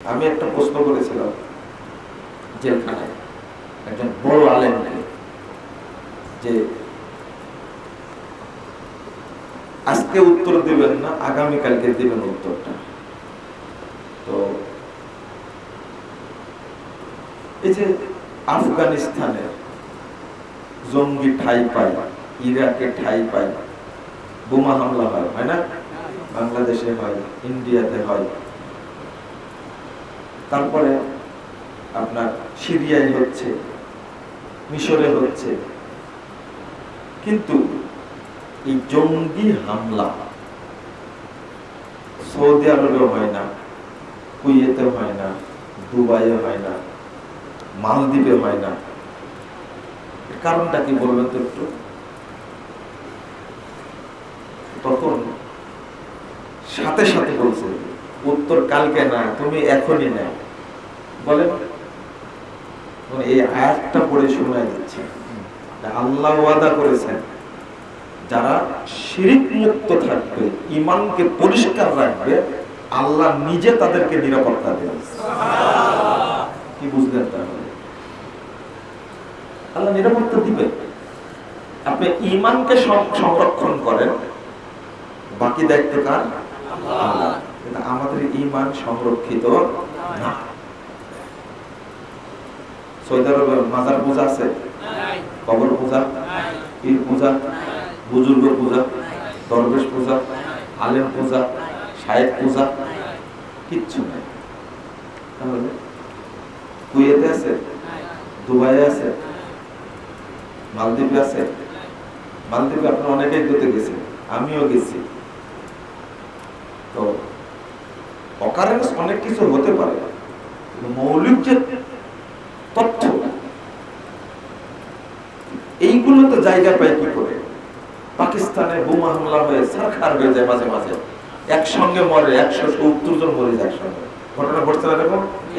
আমি একটা প্রশ্ন করেছিলাম জেলখানায় একজন বড় আলেমকে যে আজকে উত্তর দিবেন না, আগামীকালকে দিবেন উত্তরটা। তো এই যে আফগানিস্তানে জঙ্গি ঠাই পায়, ইরাকে ঠাই পায়, বোমা হামলা হয় হয় না? বাংলাদেশে হয়, ইন্ডিয়াতে হয়। তারপরে আপনার সিরিয়ায় হচ্ছে, মিশরে হচ্ছে। কিন্তু এই জঙ্গি হামলা সৌদি আরবে হয় না, কুয়েতে হয় না, দুবাইয়ে হয় না, মালদ্বীপে হয় না। কারণটা কি বলবেন তো একটু? তখন সাথে সাথে বলছে। উত্তর কালকে না তুমি এখনই না বলেন মানে এই আয়াতটা পড়ে শোনা যাচ্ছে আল্লাহ ওয়াদা করেছেন, যারা শিরিক মুক্ত থাকবে ইমানকে পরিষ্কার রাখবে, আল্লাহ নিজে তাদেরকে নিরাপত্তা দেবেন। কি বুঝলেন তাহলে? আল্লাহ নিরাপত্তা দিবে। আপনি ইমানকে সংরক্ষণ করেন, বাকি দায়িত্ব কার? আল্লাহ। আমাদের ইমান সংরক্ষিত না। মাজার পূজা আছে? কবর পূজা? পূজা? বুজুর্গ পূজা? দরবেশ পূজা? আলেম পূজা? শায়েক পূজা? কিচ্ছু নাই। তাহলে কুয়েতে আছে? দুবাইয়ে আছে? মালদ্বীপে আছে? মালদ্বীপে আপনার অনেকেই করতে গেছে আমিও গেছি তো অকারেন্স অনেক কিছু হতে পারে মৌলিক যে তথ্য এইগুলো তো জায়গা পায় কি করে? পাকিস্তানে বোমা হামলা হয়ে সারখার হয়ে যায় মাঝে মাঝে। একসঙ্গে মরে একশো সত্তর জন মরে যায় একসঙ্গে। ঘটনা ঘটছে না দেখো?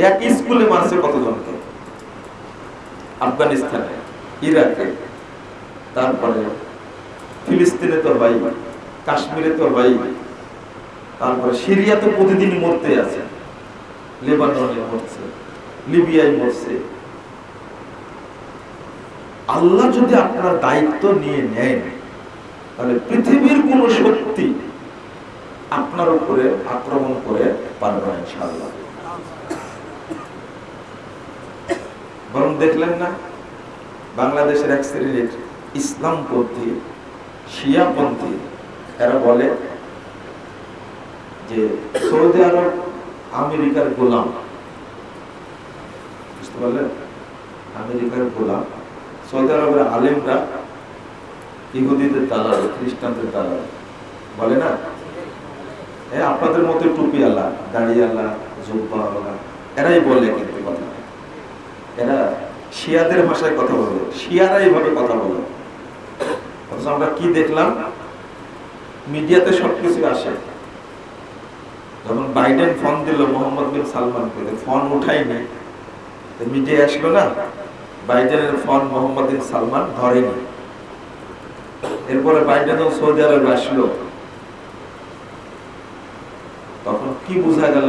এক স্কুলে মারছে কতজনকে? আফগানিস্তানে, ইরাকে, তারপরে ফিলিস্তিনে তো হয় কাশ্মীরে তো হয় তারপরে সিরিয়া তো প্রতিদিন মরতে আছে। লেবাননে মরছে, লিবিয়ায় মরছে। আল্লাহ যদি আপনার দায়িত্ব নিয়ে নেন, তাহলে পৃথিবীর কোন শক্তি আপনার উপরে আক্রমণ করে পারবে না বরং দেখলেন না, বাংলাদেশের এক শ্রেণির ইসলামপন্থী, শিয়াপন্থী, এরা বলে যে সৌদি আরব আমেরিকার গোলাম। বুঝতে পারলেন? আমেরিকার গোলাম। সৌদি আরবের আলেমরা ইহুদিদের দালাল, খ্রিস্টানদের দালাল। বলে না? হ্যাঁ আপনাদের মতো টুপি আল্লাহ, দাড়ি আল্লাহ, জুব্বা আল্লাহ, এরাই বলে কিন্তু কথা। এরা শিয়াদের ভাষায় কথা বলে শিয়ারা এইভাবে কথা বলে। অথচ আমরা কি দেখলাম? মিডিয়াতে সবকিছু আসে। যখন বাইডেন ফোন দিল মোহাম্মদ বিন সালমানকে ফোন উঠাইনি মিডিয়া আসলো না, বাইডেনের ফোন মোহাম্মদ বিন সালমান ধরেনি। এরপরে বাইডেনও সৌদি আরবে আসলো। তখন কি বোঝা গেল?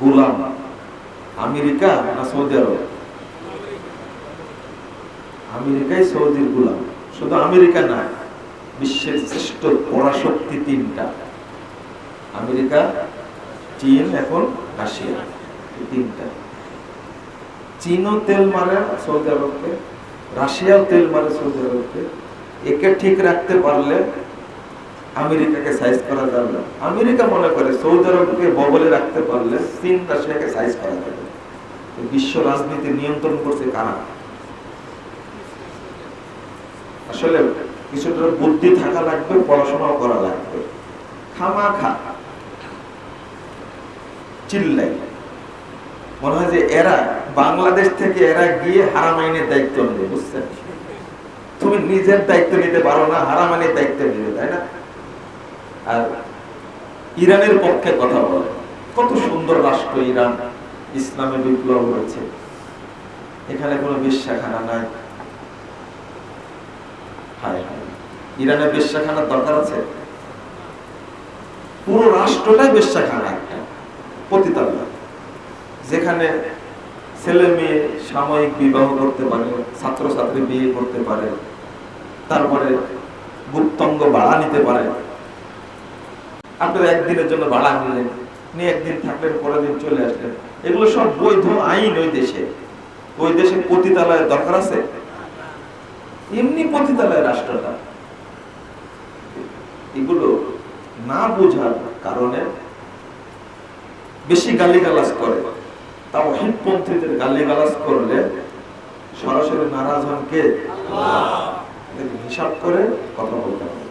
গোলাম আমেরিকা না সৌদি আরব? আমেরিকাই সৌদির গোলাম। শুধু আমেরিকা না, বিশ্বের শ্রেষ্ঠ পরাশক্তি তিনটা। আমেরিকা, চীন, এখন রাশিয়া, এই তিনটা। চীনও তেল মারে সৌদি আরবকে, রাশিয়াও তেল মারে সৌদি আরবকে। একে ঠিক রাখতে পারলে আমেরিকাকে সাইজ করা যাবে না। আমেরিকা মনে করে সৌদি আরবকে ববলে রাখতে পারলে চীন, রাশিয়াকে সাইজ করা যাবে বিশ্ব রাজনীতি নিয়ন্ত্রণ করছে কারা? আসলে কিছুটা বুদ্ধি থাকা লাগবে, পড়াশোনাও করা লাগবে। খামা খা চিল্লাই মনে হয় যে এরা বাংলাদেশ থেকে এরা গিয়ে হারামাইনের দায়িত্ব নেবে, বুঝছেন? তুমি নিজের দায়িত্ব নিতে পারো না হারামাইনের দায়িত্ব নেবে, তাই না? আর ইরানের পক্ষে কথা বলে। কত সুন্দর রাষ্ট্র ইরান, ইসলামে বিপ্লব হয়েছে। এখানে কোনো বিশ্বাখানা নাই। ইরানের বিশ্বাখানার দরকার আছে? পুরো রাষ্ট্রটাই বিশ্বাখানা পতিতালয়, যেখানে ছেলে মেয়ে সাময়িক বিবাহ করতে পারে, ছাত্রছাত্রী বিয়ে করতে পারে, তারপরে গুপ্তঙ্গ ভাড়া নিতে পারে। আপনারা একদিনের জন্য ভাড়া নিলেন, নিয়ে একদিন থাকলেন, পরের দিন চলে আসলেন। এগুলো সব বৈধ আইন ওই দেশে। ওই দেশে পতিতালয়ের দরকার আছে? এমনি পতিতালয় রাষ্ট্রটা। এগুলো না বোঝার কারণে বেশি গালিগালাজ করে। তাও হিটপন্থীদের গালিগালাজ করলে সরাসরি নারাজ হন কে? হিসাব করে কথা বলতে হবে।